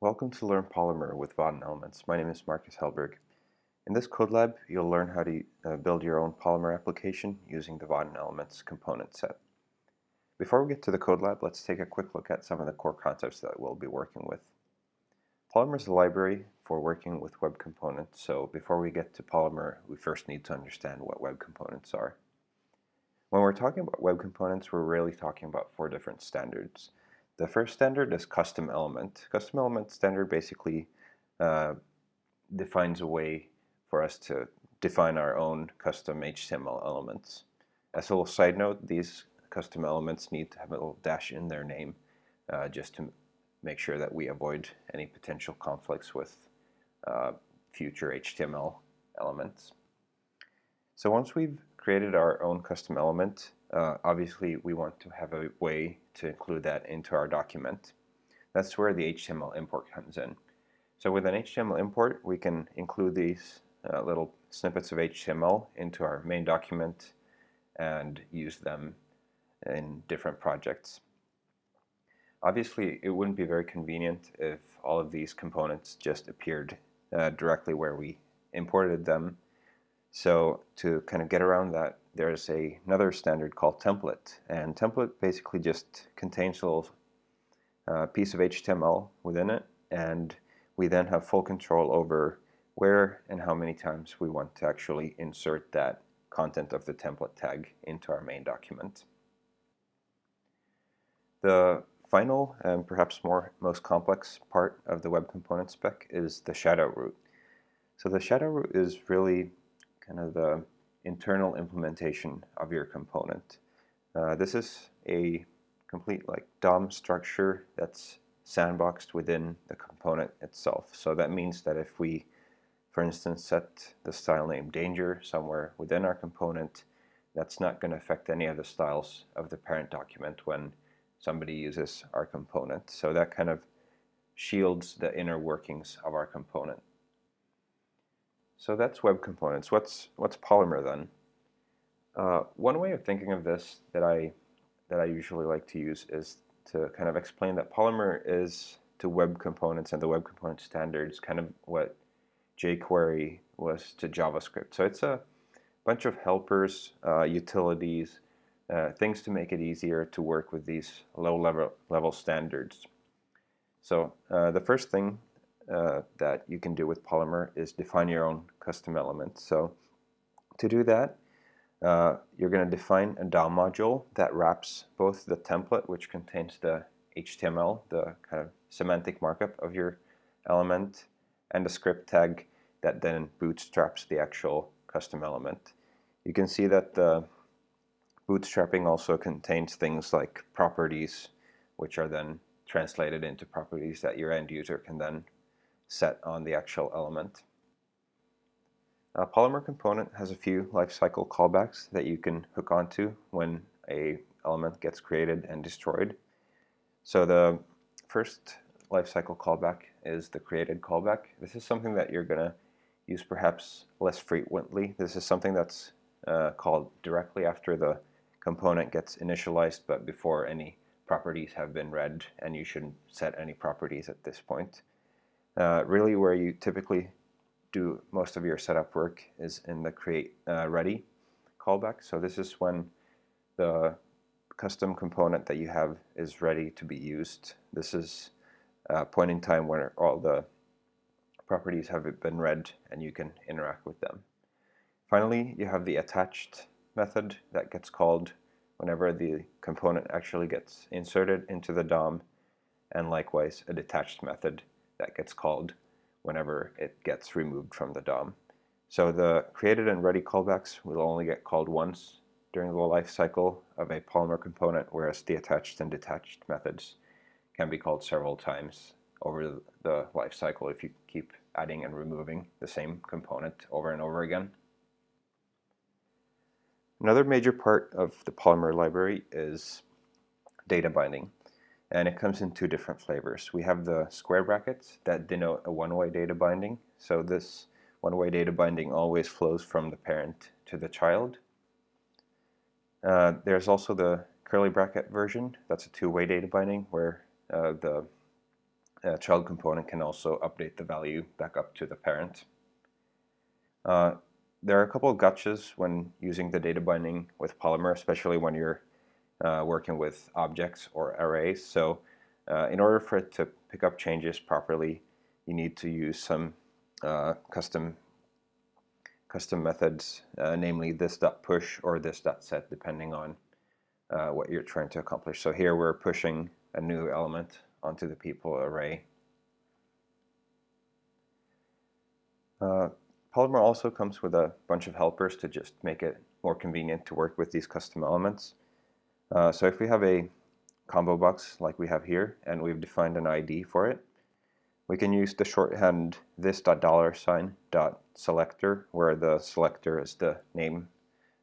Welcome to Learn Polymer with Vaadin Elements. My name is Marcus Hellberg. In this code lab, you'll learn how to uh, build your own Polymer application using the Vaadin Elements component set. Before we get to the code lab, let's take a quick look at some of the core concepts that we'll be working with. Polymer is a library for working with web components, so before we get to Polymer, we first need to understand what web components are. When we're talking about web components, we're really talking about four different standards. The first standard is custom element. Custom element standard basically uh, defines a way for us to define our own custom HTML elements. As a little side note, these custom elements need to have a little dash in their name uh, just to make sure that we avoid any potential conflicts with uh, future HTML elements. So once we've created our own custom element, uh, obviously we want to have a way to include that into our document. That's where the HTML import comes in. So with an HTML import, we can include these uh, little snippets of HTML into our main document and use them in different projects. Obviously, it wouldn't be very convenient if all of these components just appeared uh, directly where we imported them so to kind of get around that, there's a, another standard called template. And template basically just contains a little uh, piece of HTML within it. And we then have full control over where and how many times we want to actually insert that content of the template tag into our main document. The final and perhaps more most complex part of the web component spec is the shadow root. So the shadow root is really kind of the internal implementation of your component. Uh, this is a complete like DOM structure that's sandboxed within the component itself. So that means that if we, for instance, set the style name danger somewhere within our component, that's not going to affect any of the styles of the parent document when somebody uses our component. So that kind of shields the inner workings of our component. So that's web components. What's what's Polymer then? Uh, one way of thinking of this that I that I usually like to use is to kind of explain that Polymer is to web components and the web component standards kind of what jQuery was to JavaScript. So it's a bunch of helpers, uh, utilities, uh, things to make it easier to work with these low level level standards. So uh, the first thing uh, that you can do with Polymer is define your own custom element. So to do that, uh, you're going to define a DOM module that wraps both the template, which contains the HTML, the kind of semantic markup of your element, and the script tag that then bootstraps the actual custom element. You can see that the bootstrapping also contains things like properties, which are then translated into properties that your end user can then set on the actual element. A Polymer component has a few lifecycle callbacks that you can hook onto when a element gets created and destroyed. So the first lifecycle callback is the created callback. This is something that you're going to use perhaps less frequently. This is something that's uh, called directly after the component gets initialized but before any properties have been read and you shouldn't set any properties at this point. Uh, really where you typically do most of your setup work is in the create uh, ready callback. So this is when the custom component that you have is ready to be used. This is a point in time where all the properties have been read and you can interact with them. Finally, you have the attached method that gets called whenever the component actually gets inserted into the DOM and likewise a detached method that gets called whenever it gets removed from the DOM. So the created and ready callbacks will only get called once during the life cycle of a Polymer component, whereas the attached and detached methods can be called several times over the life cycle if you keep adding and removing the same component over and over again. Another major part of the Polymer library is data binding and it comes in two different flavors. We have the square brackets that denote a one-way data binding. So this one-way data binding always flows from the parent to the child. Uh, there's also the curly bracket version. That's a two-way data binding where uh, the uh, child component can also update the value back up to the parent. Uh, there are a couple of gotchas when using the data binding with Polymer, especially when you're uh, working with objects or arrays. So uh, in order for it to pick up changes properly, you need to use some uh, custom custom methods, uh, namely this.push or this.set, depending on uh, what you're trying to accomplish. So here we're pushing a new element onto the people array. Polymer also comes with a bunch of helpers to just make it more convenient to work with these custom elements. Uh, so if we have a combo box like we have here and we've defined an ID for it, we can use the shorthand this dot dollar sign dot selector where the selector is the name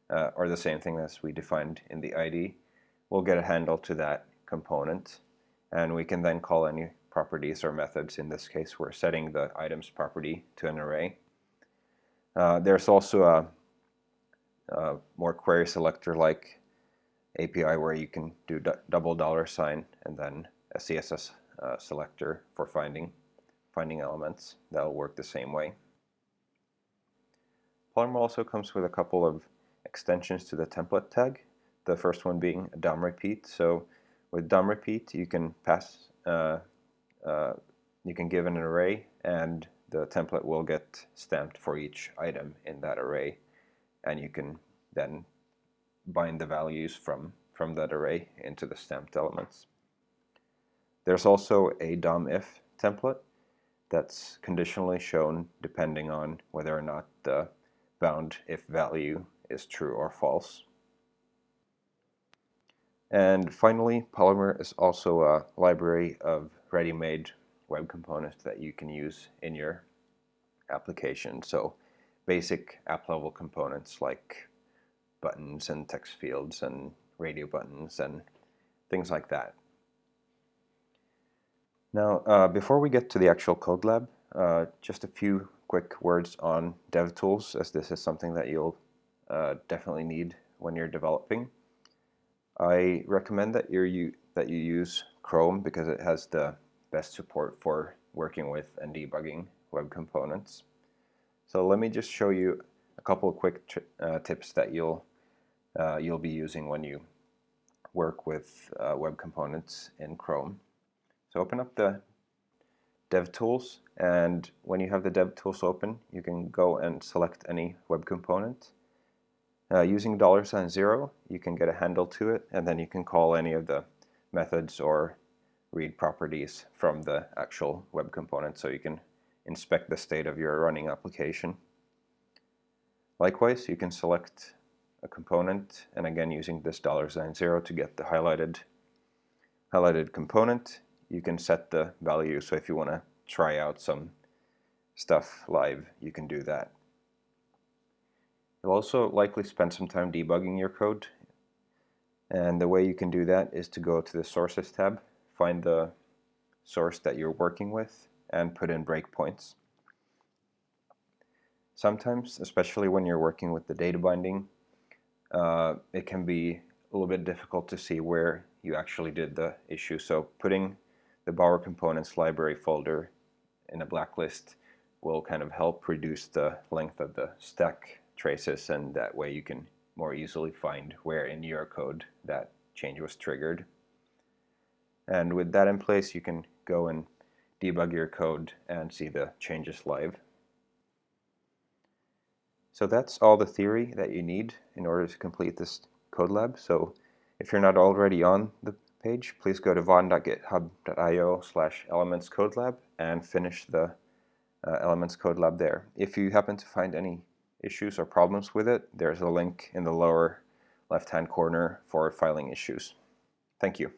uh, or the same thing as we defined in the ID. We'll get a handle to that component and we can then call any properties or methods. In this case we're setting the items property to an array. Uh, there's also a, a, more query selector like API where you can do double dollar sign and then a CSS uh, selector for finding finding elements. That'll work the same way. Polymer also comes with a couple of extensions to the template tag. The first one being DOM repeat. So with DOM repeat, you can pass, uh, uh, you can give an array, and the template will get stamped for each item in that array, and you can then bind the values from from that array into the stamped elements. There's also a DOM if template that's conditionally shown depending on whether or not the bound if value is true or false. And finally, Polymer is also a library of ready-made web components that you can use in your application. So basic app-level components like buttons and text fields and radio buttons and things like that. Now, uh, before we get to the actual code lab, uh, just a few quick words on DevTools, as this is something that you'll uh, definitely need when you're developing. I recommend that you that you use Chrome because it has the best support for working with and debugging web components. So let me just show you a couple of quick uh, tips that you'll uh, you'll be using when you work with uh, web components in Chrome. So open up the DevTools and when you have the DevTools open you can go and select any web component. Uh, using dollar sign zero you can get a handle to it and then you can call any of the methods or read properties from the actual web component so you can inspect the state of your running application. Likewise you can select a component and again using this dollar sign zero to get the highlighted highlighted component you can set the value. So if you want to try out some stuff live, you can do that. You'll also likely spend some time debugging your code. And the way you can do that is to go to the Sources tab, find the source that you're working with, and put in breakpoints. Sometimes, especially when you're working with the data binding, uh, it can be a little bit difficult to see where you actually did the issue. So putting the Bower Components library folder in a blacklist will kind of help reduce the length of the stack traces and that way you can more easily find where in your code that change was triggered. And with that in place you can go and debug your code and see the changes live. So that's all the theory that you need in order to complete this code lab. So if you're not already on the page, please go to vaadin.github.io slash elements code lab and finish the uh, elements code lab there. If you happen to find any issues or problems with it, there's a link in the lower left hand corner for filing issues. Thank you.